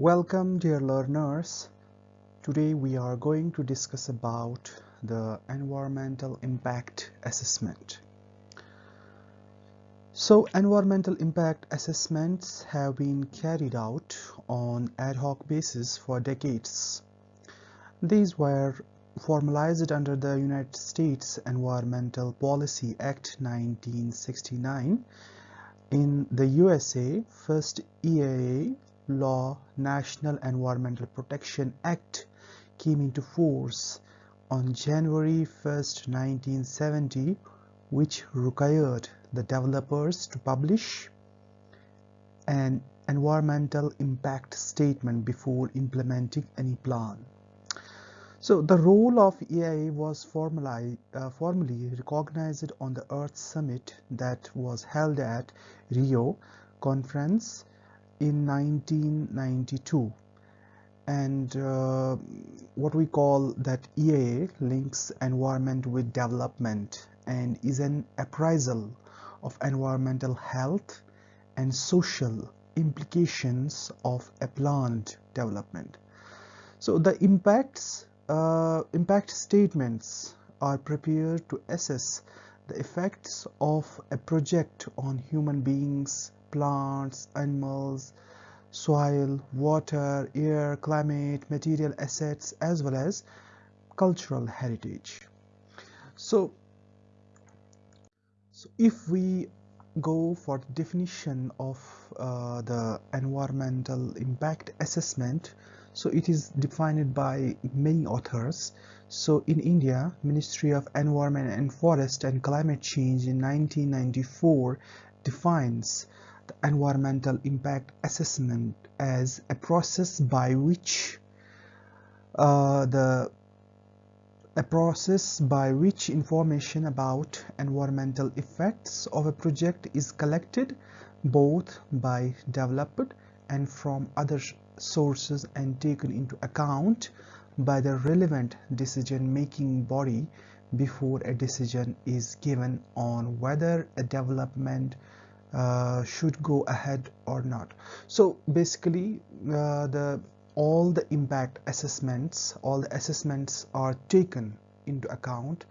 Welcome dear learners. Today we are going to discuss about the environmental impact assessment. So environmental impact assessments have been carried out on ad hoc basis for decades. These were formalized under the United States Environmental Policy Act 1969 in the USA first EIA law National Environmental Protection Act came into force on January 1, 1970 which required the developers to publish an environmental impact statement before implementing any plan. So the role of EIA was formally, uh, formally recognized on the Earth Summit that was held at Rio conference in 1992 and uh, what we call that EIA links environment with development and is an appraisal of environmental health and social implications of a planned development. So the impacts uh, impact statements are prepared to assess the effects of a project on human beings, plants, animals, soil, water, air, climate, material assets as well as cultural heritage. So, so if we go for the definition of uh, the environmental impact assessment, so it is defined by many authors. So in India, Ministry of Environment and Forest and Climate Change in 1994 defines environmental impact assessment as a process by which uh, the a process by which information about environmental effects of a project is collected both by developed and from other sources and taken into account by the relevant decision-making body before a decision is given on whether a development uh, should go ahead or not. So basically uh, the all the impact assessments all the assessments are taken into account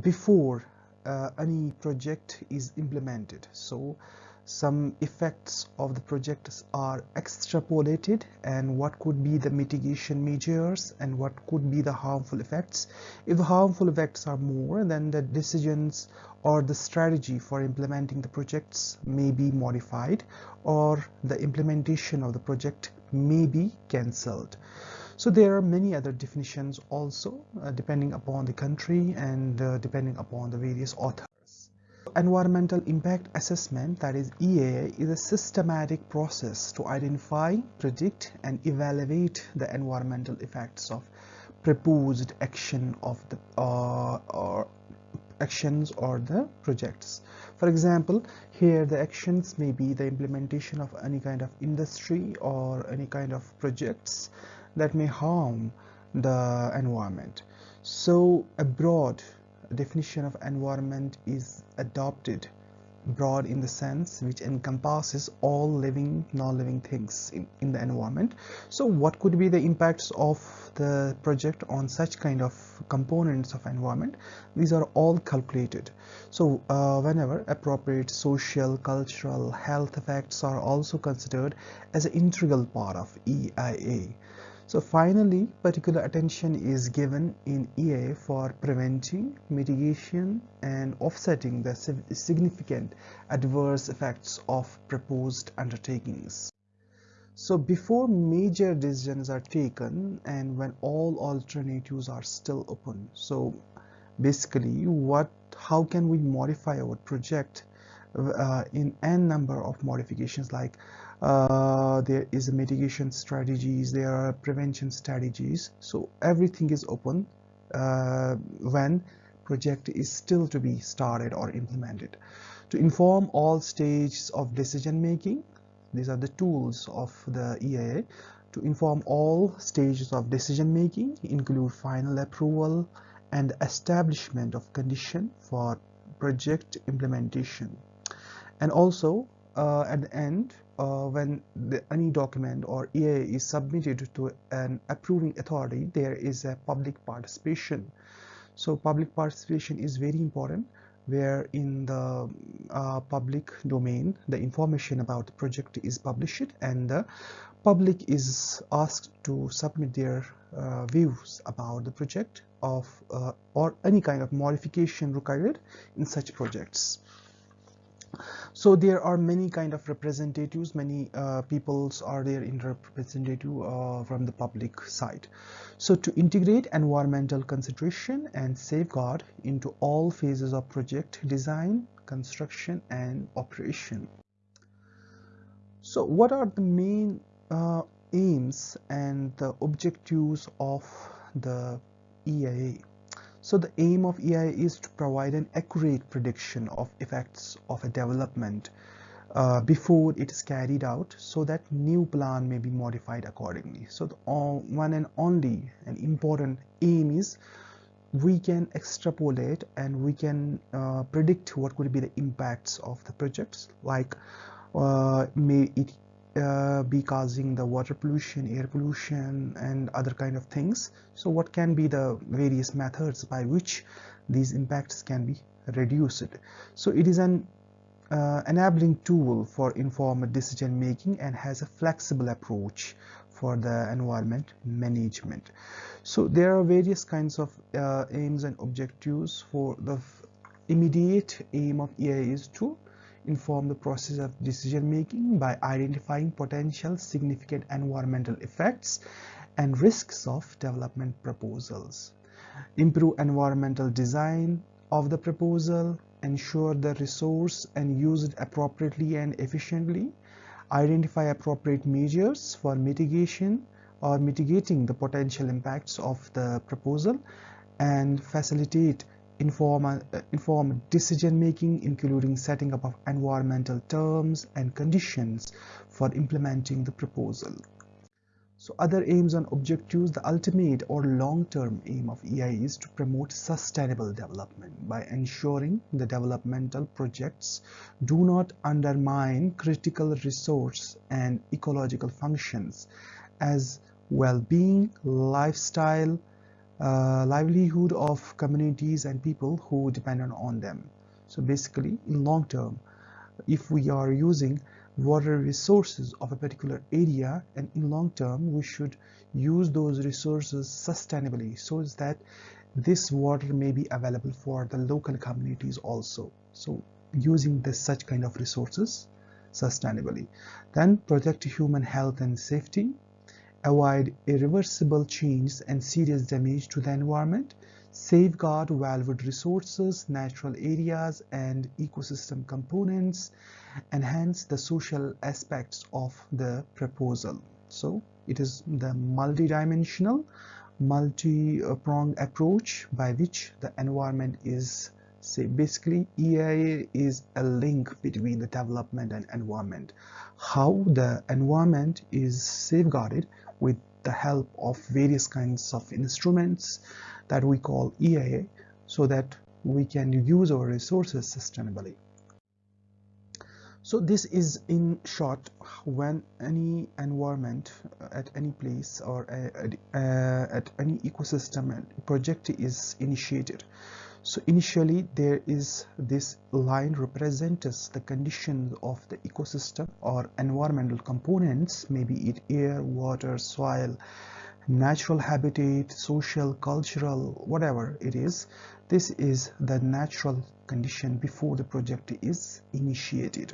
before uh, any project is implemented. So some effects of the projects are extrapolated and what could be the mitigation measures and what could be the harmful effects. If harmful effects are more then the decisions or the strategy for implementing the projects may be modified or the implementation of the project may be cancelled. So there are many other definitions also uh, depending upon the country and uh, depending upon the various authors. Environmental impact assessment that is EIA is a systematic process to identify, predict and evaluate the environmental effects of proposed action of the uh, or actions or the projects. For example, here the actions may be the implementation of any kind of industry or any kind of projects that may harm the environment. So a broad definition of environment is adopted broad in the sense which encompasses all living non-living things in, in the environment. So what could be the impacts of the project on such kind of components of environment? These are all calculated. So uh, whenever appropriate social cultural health effects are also considered as an integral part of EIA so finally, particular attention is given in EA for preventing, mitigation and offsetting the significant adverse effects of proposed undertakings. So before major decisions are taken and when all alternatives are still open. So basically what how can we modify our project uh, in n number of modifications like uh, there is mitigation strategies there are prevention strategies. So everything is open uh, when project is still to be started or implemented. To inform all stages of decision making these are the tools of the EIA to inform all stages of decision making include final approval and establishment of condition for project implementation. And also uh, at the end uh, when the, any document or EA is submitted to an approving authority there is a public participation. So public participation is very important where in the uh, public domain the information about the project is published and the public is asked to submit their uh, views about the project of uh, or any kind of modification required in such projects so there are many kind of representatives. Many uh, peoples are there in representative uh, from the public side. So to integrate environmental consideration and safeguard into all phases of project design construction and operation. So what are the main uh, aims and the objectives of the EIA so the aim of EIA is to provide an accurate prediction of effects of a development uh, before it is carried out so that new plan may be modified accordingly. So the one and only and important aim is we can extrapolate and we can uh, predict what could be the impacts of the projects like uh, may it uh, be causing the water pollution, air pollution and other kind of things. So what can be the various methods by which these impacts can be reduced. So it is an uh, enabling tool for informed decision making and has a flexible approach for the environment management. So there are various kinds of uh, aims and objectives for the immediate aim of EIA is to inform the process of decision making by identifying potential significant environmental effects and risks of development proposals. Improve environmental design of the proposal, ensure the resource and use it appropriately and efficiently, identify appropriate measures for mitigation or mitigating the potential impacts of the proposal and facilitate inform, uh, inform decision making including setting up of environmental terms and conditions for implementing the proposal. So other aims and objectives, the ultimate or long-term aim of EIA is to promote sustainable development by ensuring the developmental projects do not undermine critical resource and ecological functions as well-being, lifestyle, livelihood of communities and people who depend on them. So basically in long term, if we are using water resources of a particular area and in long term we should use those resources sustainably so that this water may be available for the local communities also. So using this such kind of resources sustainably. Then protect human health and safety avoid irreversible change and serious damage to the environment, safeguard valuable resources, natural areas and ecosystem components, enhance the social aspects of the proposal. So it is the multidimensional, multi-pronged approach by which the environment is say basically EIA is a link between the development and environment how the environment is safeguarded with the help of various kinds of instruments that we call EIA so that we can use our resources sustainably. So this is in short when any environment uh, at any place or uh, at, uh, at any ecosystem uh, project is initiated. So initially there is this line represents the conditions of the ecosystem or environmental components, maybe it air, water, soil, natural habitat, social, cultural, whatever it is. This is the natural condition before the project is initiated.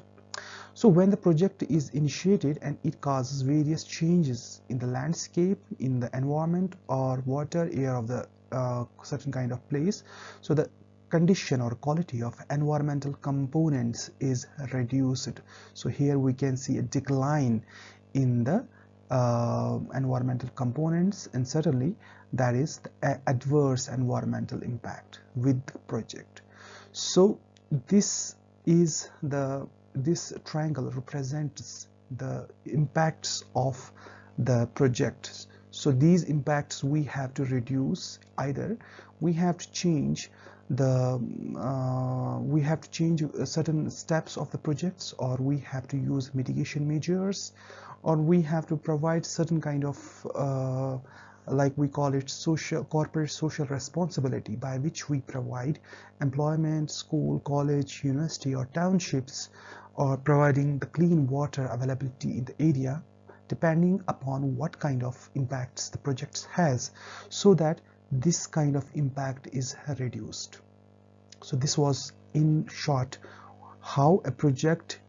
So when the project is initiated and it causes various changes in the landscape, in the environment or water, air of the uh, certain kind of place. So the condition or quality of environmental components is reduced. So here we can see a decline in the uh, environmental components and certainly that is the adverse environmental impact with the project. So this is the this triangle represents the impacts of the project so these impacts we have to reduce either. We have to change the uh, we have to change certain steps of the projects or we have to use mitigation measures or we have to provide certain kind of uh, like we call it social corporate social responsibility by which we provide employment school college university or townships or providing the clean water availability in the area depending upon what kind of impacts the project has so that this kind of impact is reduced. So this was in short how a project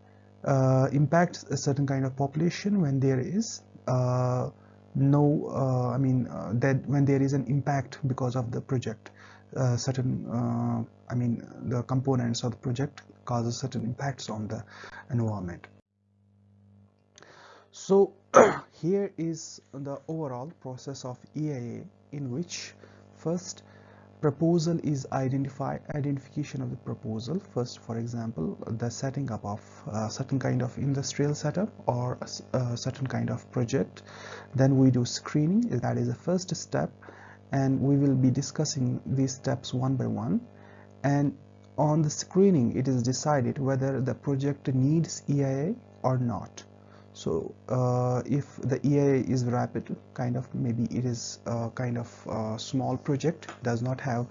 uh, impacts a certain kind of population when there is uh, no uh, I mean uh, that when there is an impact because of the project uh, certain uh, I mean the components of the project causes certain impacts on the environment so here is the overall process of EIA in which first proposal is identify identification of the proposal. First for example the setting up of a certain kind of industrial setup or a, a certain kind of project. Then we do screening. That is the first step. And we will be discussing these steps one by one. And on the screening it is decided whether the project needs EIA or not so uh, if the EIA is rapid kind of maybe it is a kind of a small project does not have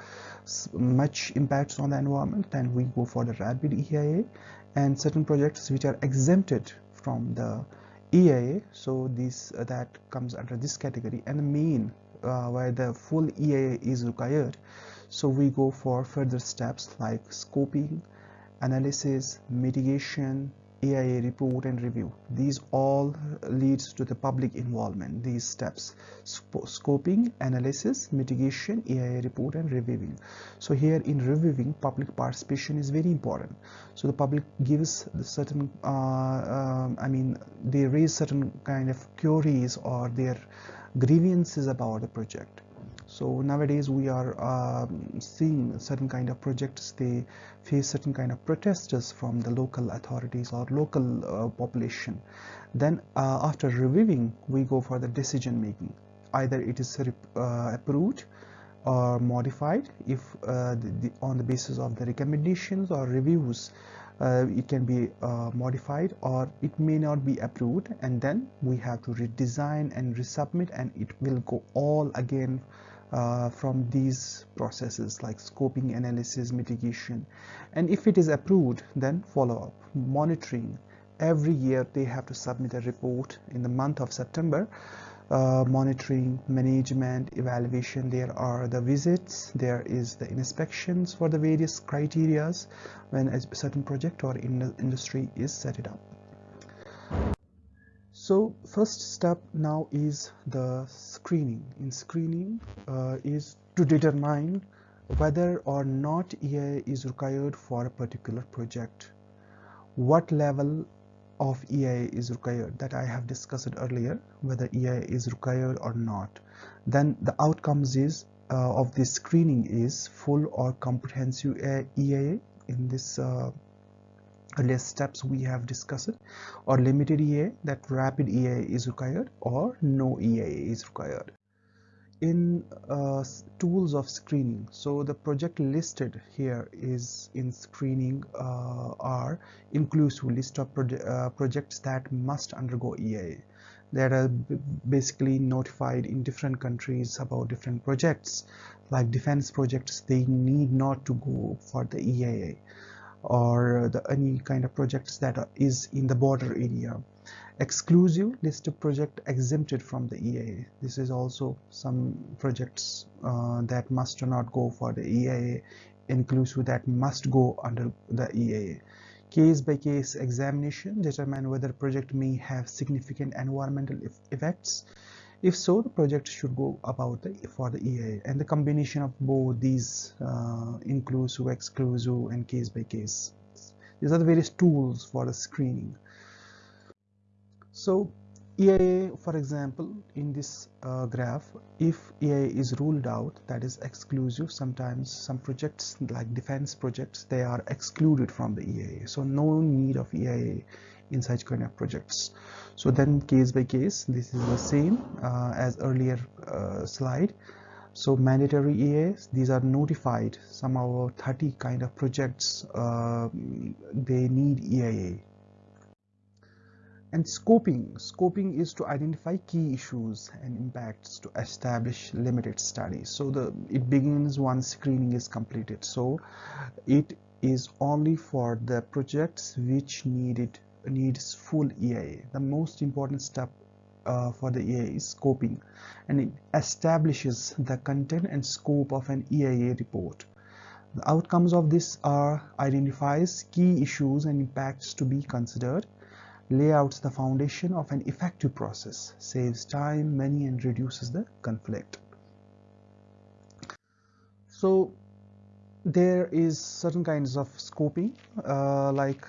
much impacts on the environment then we go for the rapid EIA and certain projects which are exempted from the EIA so this uh, that comes under this category. And the main uh, where the full EIA is required so we go for further steps like scoping analysis mitigation EIA report and review. These all leads to the public involvement. These steps, scoping, analysis, mitigation, EIA report and reviewing. So here in reviewing, public participation is very important. So the public gives the certain, uh, um, I mean, they raise certain kind of queries or their grievances about the project so nowadays we are um, seeing certain kind of projects. They face certain kind of protesters from the local authorities or local uh, population. Then uh, after reviewing we go for the decision making. Either it is uh, approved or modified. If uh, the, the, on the basis of the recommendations or reviews uh, it can be uh, modified or it may not be approved. And then we have to redesign and resubmit and it will go all again uh, from these processes like scoping analysis mitigation. And if it is approved then follow up monitoring. Every year they have to submit a report in the month of September uh, monitoring management evaluation. There are the visits there is the inspections for the various criterias when a certain project or in industry is set it up so first step now is the screening. In screening uh, is to determine whether or not EIA is required for a particular project. What level of EIA is required? That I have discussed earlier whether EIA is required or not. Then the outcomes is uh, of this screening is full or comprehensive EIA in this uh, earlier steps we have discussed or limited EA that rapid EA is required or no EA is required. In uh, tools of screening so the project listed here is in screening uh, are inclusive list of proje uh, projects that must undergo EA that are basically notified in different countries about different projects. Like defense projects they need not to go for the EIA or the, any kind of projects that are, is in the border area. Exclusive list of project exempted from the EIA this is also some projects uh, that must not go for the EIA inclusive that must go under the EIA case by case examination determine whether project may have significant environmental effects if so, the project should go about the, for the EIA and the combination of both these uh, inclusive, exclusive and case by case. These are the various tools for the screening. So EIA, for example, in this uh, graph, if EIA is ruled out, that is exclusive, sometimes some projects like defense projects, they are excluded from the EIA. So no need of EIA in such kind of projects. So then case by case this is the same uh, as earlier uh, slide. So mandatory EAs these are notified. Some of 30 kind of projects uh, they need EIA and scoping scoping is to identify key issues and impacts to establish limited studies. So the it begins once screening is completed. So it is only for the projects which needed needs full EIA the most important step uh, for the EIA is scoping and it establishes the content and scope of an EIA report. The outcomes of this are identifies key issues and impacts to be considered, layouts the foundation of an effective process, saves time, money and reduces the conflict. So there is certain kinds of scoping uh, like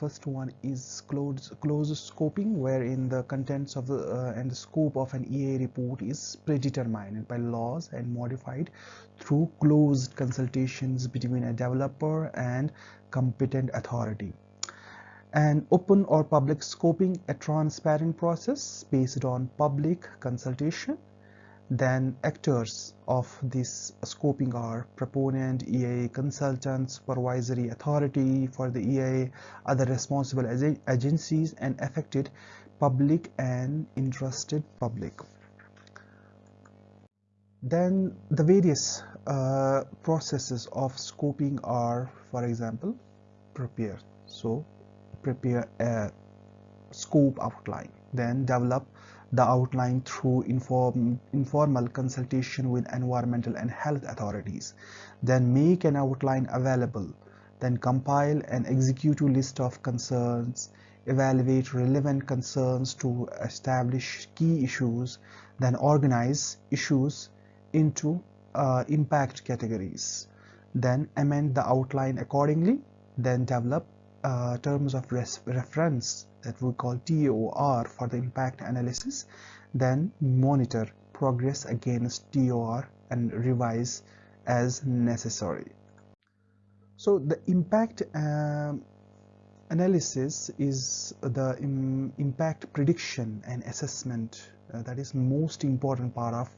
first one is closed closed scoping wherein the contents of the uh, and the scope of an EA report is predetermined by laws and modified through closed consultations between a developer and competent authority. And open or public scoping a transparent process based on public consultation then actors of this scoping are proponent, EA consultant, supervisory authority for the EA, other responsible agencies and affected public and interested public. Then the various uh, processes of scoping are, for example, prepare. So prepare a scope outline, then develop the outline through inform, informal consultation with environmental and health authorities. Then make an outline available. Then compile an executive list of concerns, evaluate relevant concerns to establish key issues, then organize issues into uh, impact categories. Then amend the outline accordingly, then develop uh, terms of reference that we call TOR for the impact analysis then monitor progress against TOR and revise as necessary. So the impact um, analysis is the Im impact prediction and assessment uh, that is most important part of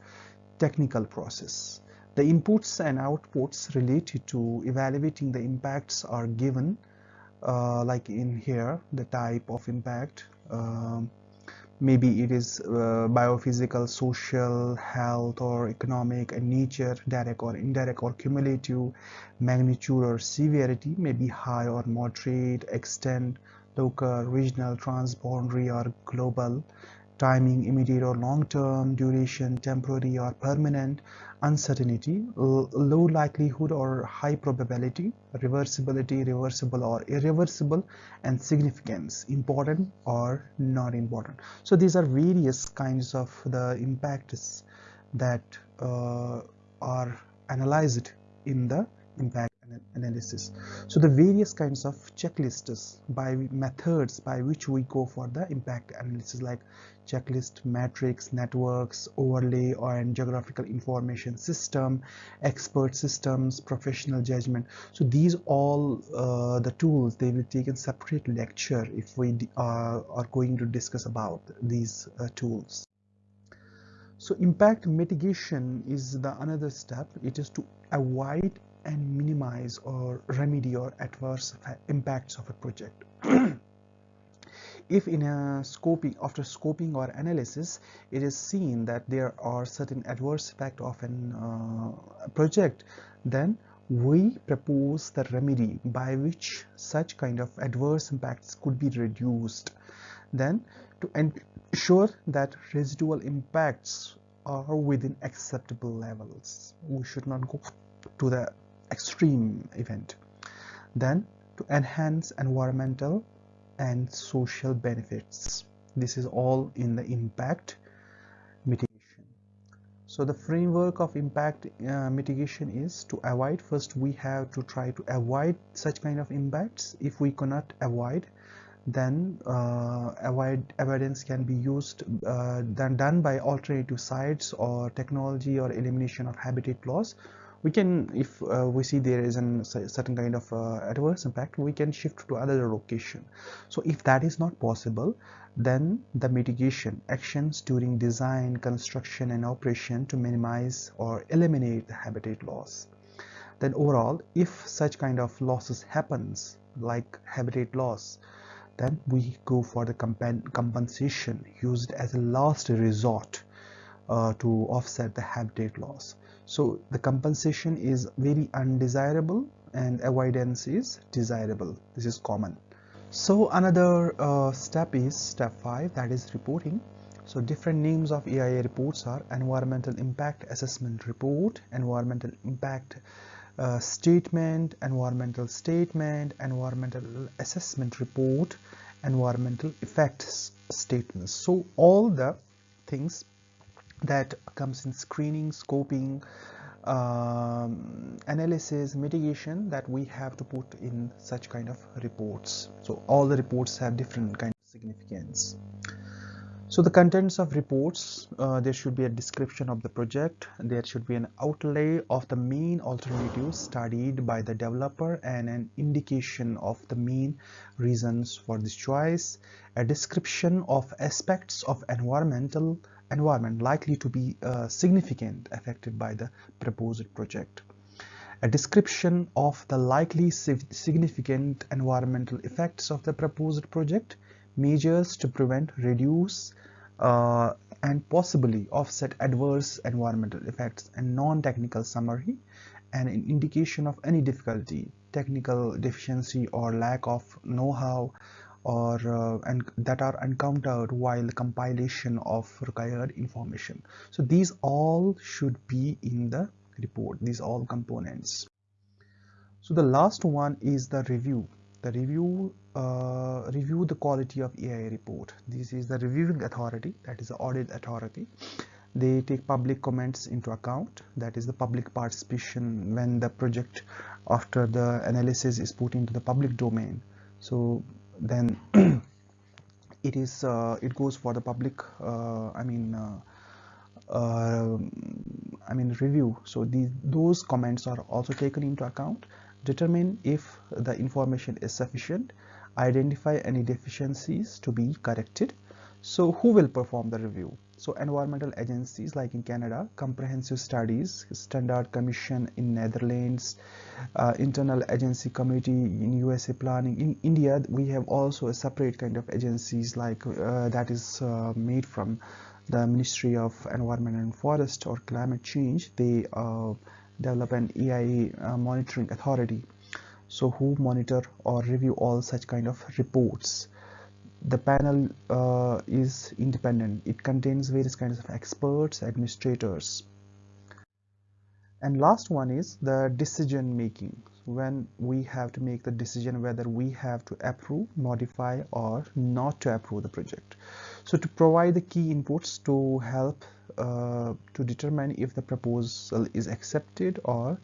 technical process. The inputs and outputs related to evaluating the impacts are given uh, like in here the type of impact. Um, maybe it is uh, biophysical social health or economic and nature direct or indirect or cumulative magnitude or severity may be high or moderate extent local regional transboundary or global timing immediate or long term duration temporary or permanent uncertainty low likelihood or high probability reversibility reversible or irreversible and significance important or not important. So these are various kinds of the impacts that uh, are analyzed in the impact analysis. So the various kinds of checklists by methods by which we go for the impact analysis like checklist matrix networks overlay or geographical information system expert systems professional judgment. So these all uh, the tools they will take a separate lecture if we uh, are going to discuss about these uh, tools. So impact mitigation is the another step. It is to avoid and minimize or remedy or adverse impacts of a project. if in a scoping after scoping or analysis it is seen that there are certain adverse effect of a uh, project then we propose the remedy by which such kind of adverse impacts could be reduced then to ensure that residual impacts are within acceptable levels we should not go to the extreme event. Then to enhance environmental and social benefits. This is all in the impact mitigation. So the framework of impact uh, mitigation is to avoid first we have to try to avoid such kind of impacts. If we cannot avoid then uh, avoid avoidance can be used uh, then done by alternative sites or technology or elimination of habitat loss we can if uh, we see there is a certain kind of uh, adverse impact we can shift to another location. So if that is not possible then the mitigation actions during design construction and operation to minimize or eliminate the habitat loss. Then overall if such kind of losses happens like habitat loss then we go for the compensation used as a last resort uh, to offset the habitat loss so the compensation is very undesirable and avoidance is desirable. This is common. So another uh, step is step 5 that is reporting. So different names of EIA reports are environmental impact assessment report environmental impact uh, statement, environmental statement, environmental assessment report, environmental effects statements. So all the things that comes in screening, scoping, um, analysis, mitigation that we have to put in such kind of reports. So all the reports have different kind of significance. So the contents of reports, uh, there should be a description of the project, there should be an outlay of the main alternatives studied by the developer and an indication of the main reasons for this choice, a description of aspects of environmental environment likely to be uh, significant affected by the proposed project. A description of the likely significant environmental effects of the proposed project measures to prevent, reduce, uh, and possibly offset adverse environmental effects and non-technical summary and an indication of any difficulty, technical deficiency or lack of know-how or uh, and that are encountered while compilation of required information. So these all should be in the report, these all components. So the last one is the review the review uh, review the quality of EIA report. This is the reviewing authority, that is the audit authority. They take public comments into account, that is the public participation when the project after the analysis is put into the public domain. So then it is uh, it goes for the public uh, I mean uh, I mean review. So these those comments are also taken into account determine if the information is sufficient, identify any deficiencies to be corrected. So who will perform the review? So environmental agencies like in Canada, Comprehensive Studies, Standard Commission in Netherlands, uh, Internal Agency Committee in USA Planning. In India, we have also a separate kind of agencies like uh, that is uh, made from the Ministry of Environment and Forest or Climate Change. They uh, develop an EIA uh, monitoring authority so who monitor or review all such kind of reports the panel uh, is independent. It contains various kinds of experts administrators. And last one is the decision making. When we have to make the decision whether we have to approve modify or not to approve the project. So to provide the key inputs to help uh, to determine if the proposal is accepted or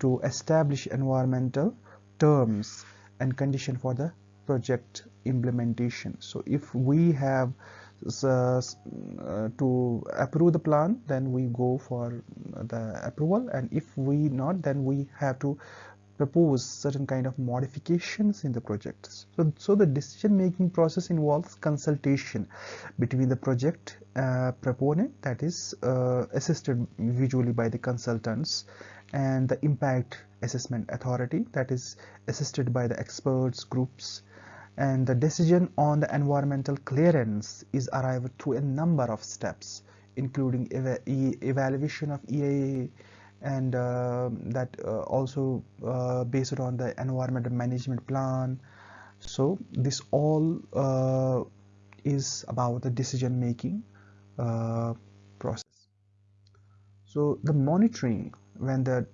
to establish environmental terms and condition for the project implementation so if we have uh, to approve the plan then we go for the approval and if we not then we have to propose certain kind of modifications in the project. So, so the decision making process involves consultation between the project uh, proponent that is uh, assisted visually by the consultants and the impact assessment authority that is assisted by the experts groups and the decision on the environmental clearance is arrived through a number of steps including eva evaluation of EIA and uh, that uh, also uh, based on the environmental management plan. So this all uh, is about the decision making uh, process. So the monitoring when the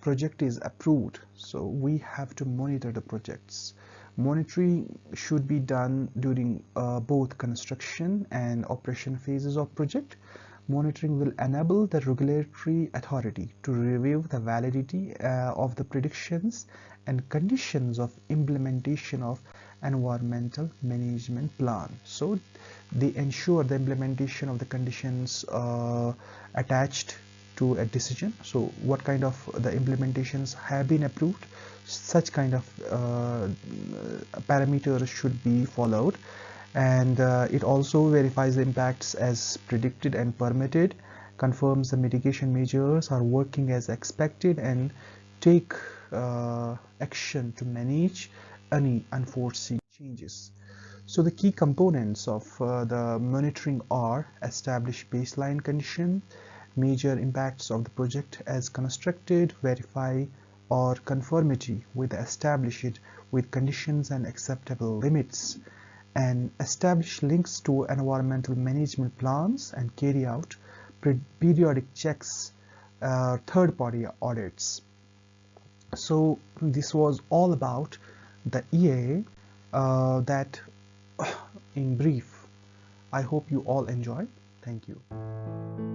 project is approved so we have to monitor the projects monitoring should be done during uh, both construction and operation phases of project. Monitoring will enable the regulatory authority to review the validity uh, of the predictions and conditions of implementation of environmental management plan. So they ensure the implementation of the conditions uh, attached to a decision. So what kind of the implementations have been approved such kind of uh, parameters should be followed. And uh, it also verifies the impacts as predicted and permitted confirms the mitigation measures are working as expected and take uh, action to manage any unforeseen changes. So the key components of uh, the monitoring are establish baseline condition major impacts of the project as constructed verify or conformity with established with conditions and acceptable limits and establish links to environmental management plans and carry out periodic checks uh, third-party audits. So this was all about the EA uh, that in brief I hope you all enjoy. Thank you